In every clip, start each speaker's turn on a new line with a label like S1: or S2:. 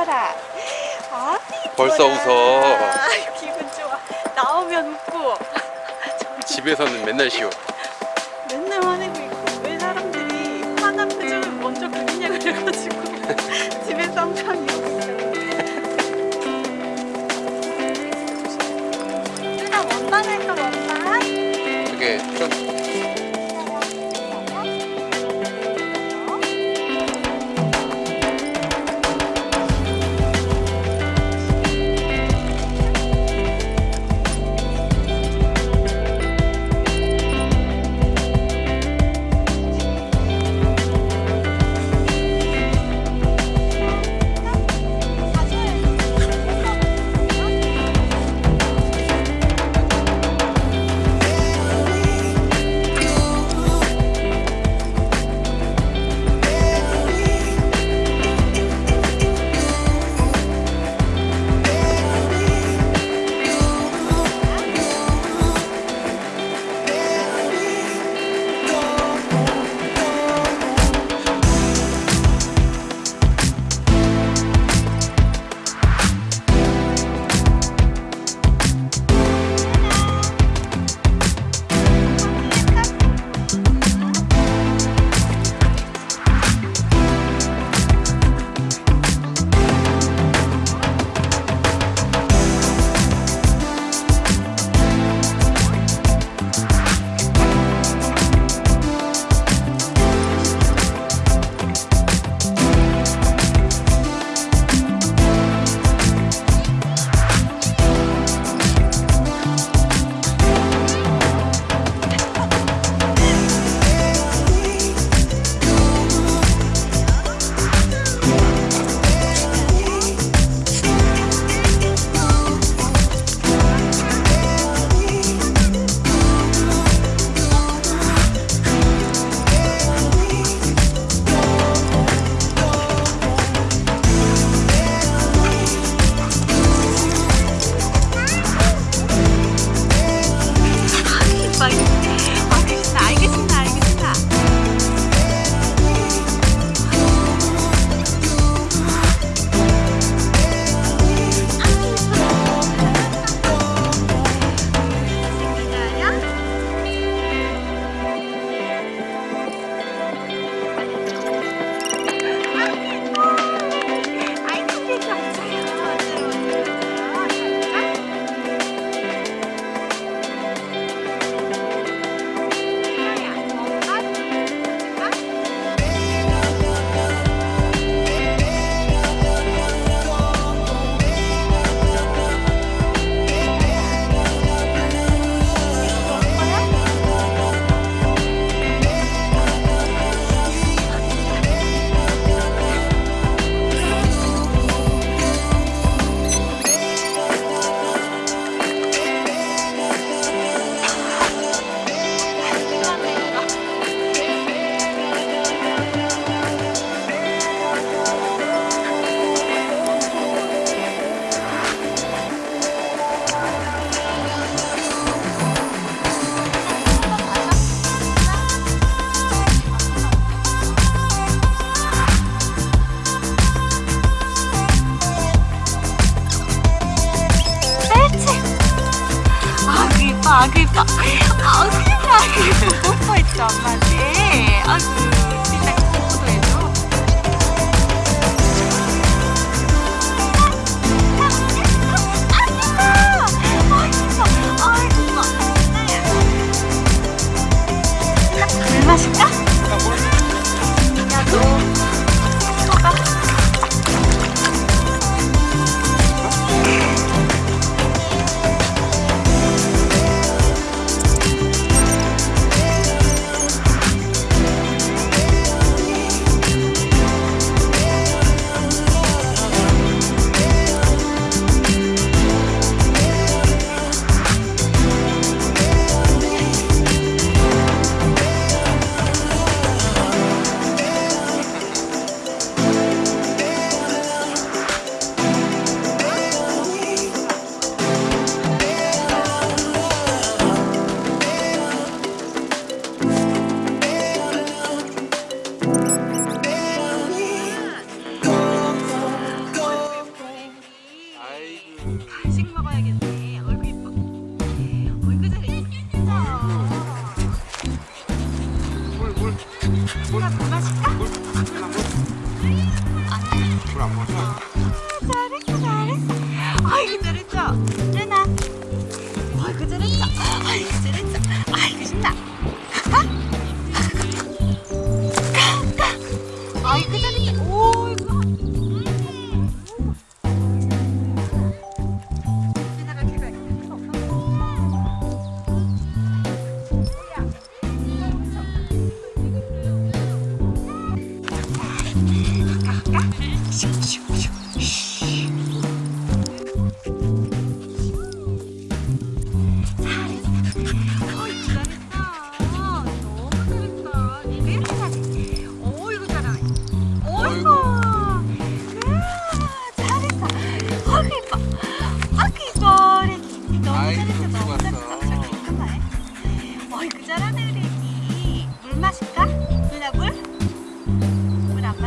S1: 웃어라. 아,
S2: 벌써 웃어.
S1: 기분 좋아. 나오면 웃고.
S2: 집에서는 맨날 쉬워.
S1: 아그니까 아 세상에 뽀뽀했죠 엄마한테 아이고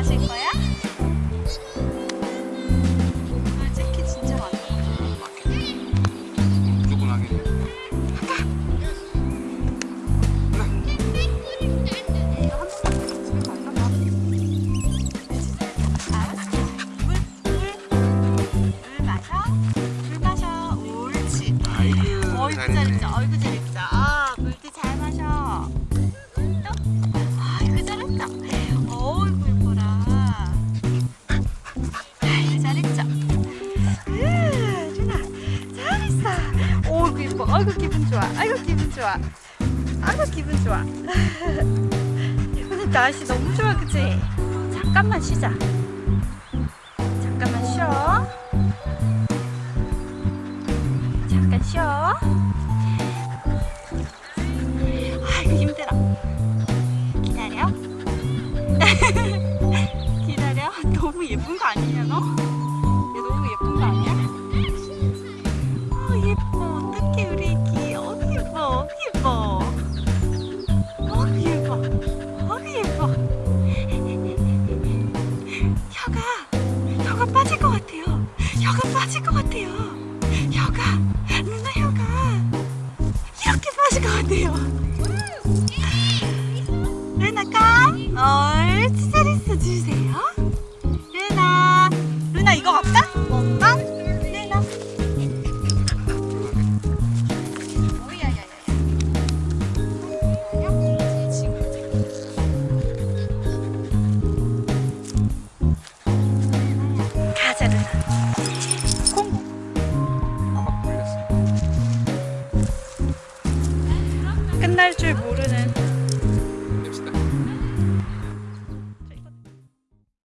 S1: 마실
S2: 거야?
S1: 아이고
S2: 기분 좋아. 아이고 기분 좋아. 아이고 기분 좋아. 오늘 날씨 너무 좋아 그치? 잠깐만 쉬자. 잠깐만 쉬어. 잠깐 쉬어. 아이고 힘들어. 기다려. 기다려. 너무 예쁜 거 아니냐 혀가 빠질 것 같아요. 혀가 누나 혀가 이렇게 빠질 것 같아요. 루나가. 옳